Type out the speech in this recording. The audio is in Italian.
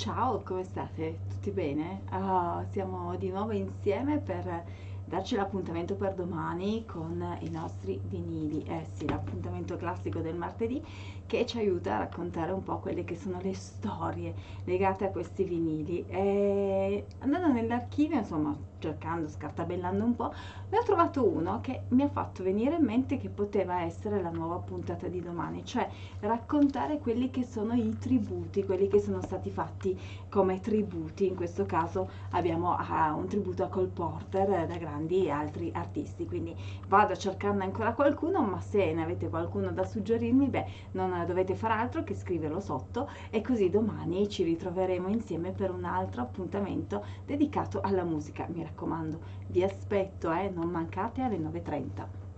Ciao, come state? Tutti bene? Ah, siamo di nuovo insieme per darci l'appuntamento per domani con i nostri vinili. Eh sì, l'appuntamento classico del martedì che ci aiuta a raccontare un po' quelle che sono le storie legate a questi vinili. E nell'archivio, insomma, cercando, scartabellando un po', ne ho trovato uno che mi ha fatto venire in mente che poteva essere la nuova puntata di domani, cioè raccontare quelli che sono i tributi, quelli che sono stati fatti come tributi. In questo caso abbiamo uh, un tributo a Cole Porter da grandi altri artisti, quindi vado a cercarne ancora qualcuno, ma se ne avete qualcuno da suggerirmi, beh, non dovete fare altro che scriverlo sotto e così domani ci ritroveremo insieme per un altro appuntamento dedicato alla musica. Mi raccomando, vi aspetto, eh, non mancate alle 9.30.